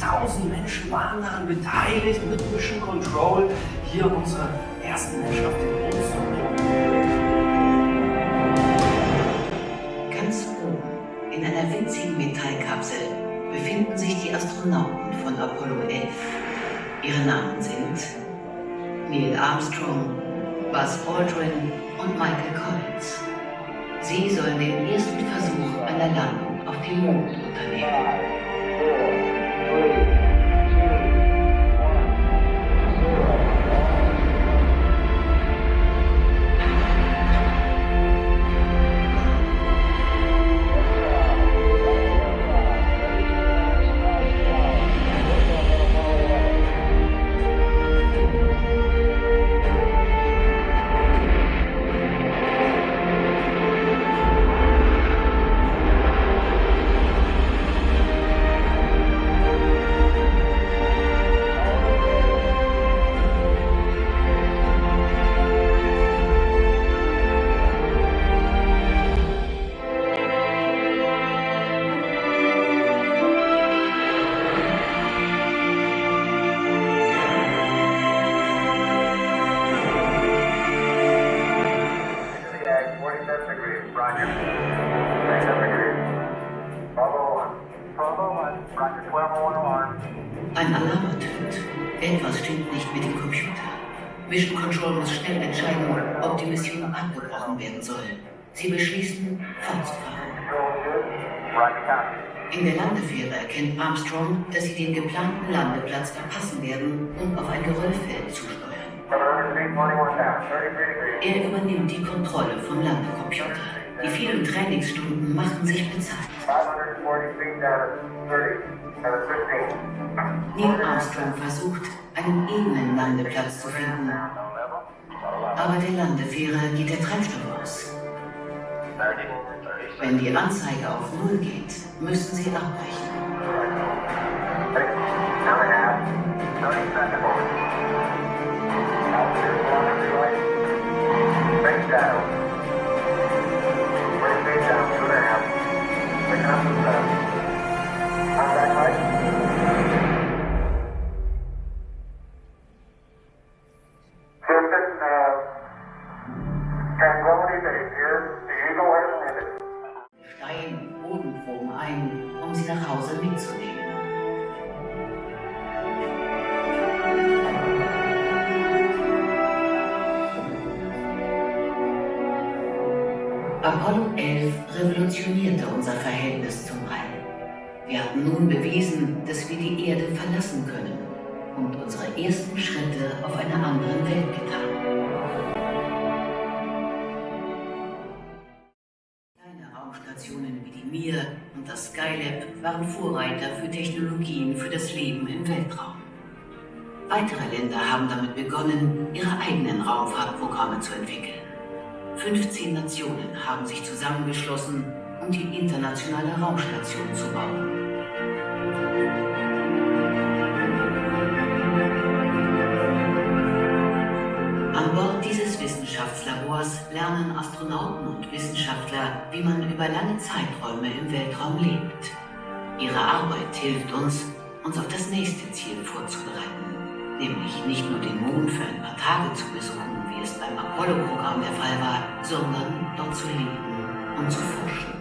tausend Menschen waren daran beteiligt, mit Mission Control hier unsere ersten Menschen auf den Mond zu bringen. Ganz oben, in einer winzigen Metallkapsel, befinden sich die Astronauten von Apollo 11. Ihre Namen sind Neil Armstrong, Buzz Aldrin und Michael Collins. Sie sollen den ersten Versuch einer Landung auf dem Mond unternehmen. Ein Alarm ertönt. Etwas stimmt nicht mit dem Computer. Mission Control muss schnell entscheiden, ob die Mission abgebrochen werden soll. Sie beschließen, fortzufahren. In der Landefähre erkennt Armstrong, dass sie den geplanten Landeplatz verpassen werden und auf ein Geröllfeld zusteuern. Er übernimmt die Kontrolle vom Landecomputer. Die vielen Trainingsstunden machen sich bezahlt. 540 feet down at 30, down at 15. Neil Armstrong versucht, einen ebenen Landeplatz zu finden, aber der Landefähre geht der Treibstoff aus. Wenn die Anzeige auf Null geht, müssen sie abbrechen. Ein, um sie nach Hause mitzunehmen. Apollo 11 revolutionierte unser Verhältnis zum All. Wir hatten nun bewiesen, dass wir die Erde verlassen können und unsere ersten Schritte auf einer anderen Welt getan. Kleine Raumstationen die Mir und das Skylab waren Vorreiter für Technologien für das Leben im Weltraum. Weitere Länder haben damit begonnen, ihre eigenen Raumfahrtprogramme zu entwickeln. 15 Nationen haben sich zusammengeschlossen, um die internationale Raumstation zu bauen. An Bord dieses Wissenschaftslabors lernen Astronauten und Wissenschaftler, wie man über lange Zeiträume im Weltraum lebt. Ihre Arbeit hilft uns, uns auf das nächste Ziel vorzubereiten, nämlich nicht nur den Mond für ein paar Tage zu besuchen, wie es beim Apollo-Programm der Fall war, sondern dort zu leben und zu forschen.